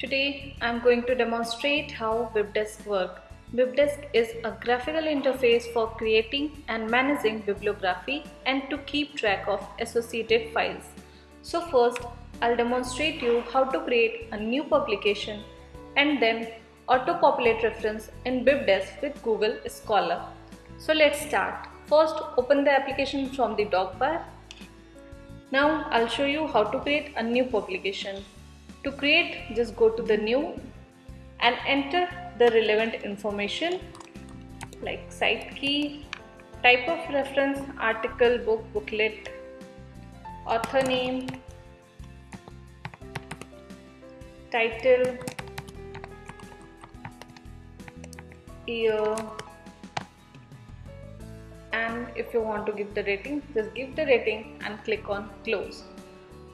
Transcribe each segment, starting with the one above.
Today I'm going to demonstrate how BibDesk works. BibDesk is a graphical interface for creating and managing bibliography and to keep track of associated files. So first I'll demonstrate you how to create a new publication and then auto-populate reference in BibDesk with Google Scholar. So let's start. First open the application from the dock bar. Now I'll show you how to create a new publication. To create, just go to the new and enter the relevant information like cite key, type of reference, article, book, booklet, author name, title, year, and if you want to give the rating, just give the rating and click on close.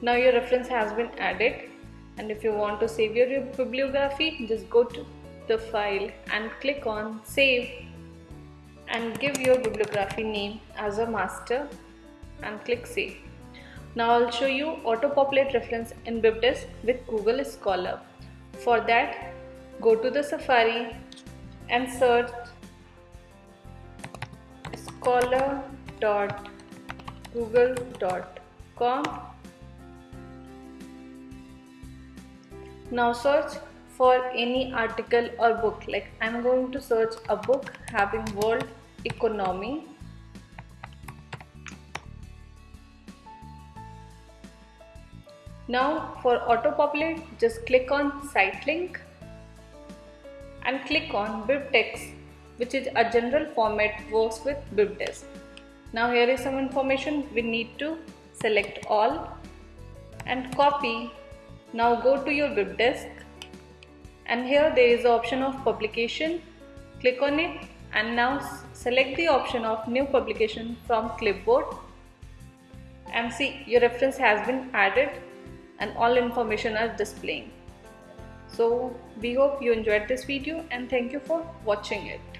Now your reference has been added and if you want to save your bibliography just go to the file and click on save and give your bibliography name as a master and click save. Now I'll show you auto-populate reference in BibDesk with Google Scholar. For that go to the Safari and search scholar.google.com Now search for any article or book. Like I'm going to search a book having world economy. Now for auto populate just click on cite link and click on BibTeX which is a general format works with BibTeX. Now here is some information we need to select all and copy now go to your web BibDesk and here there is the option of publication. Click on it and now select the option of new publication from clipboard and see your reference has been added and all information are displaying. So we hope you enjoyed this video and thank you for watching it.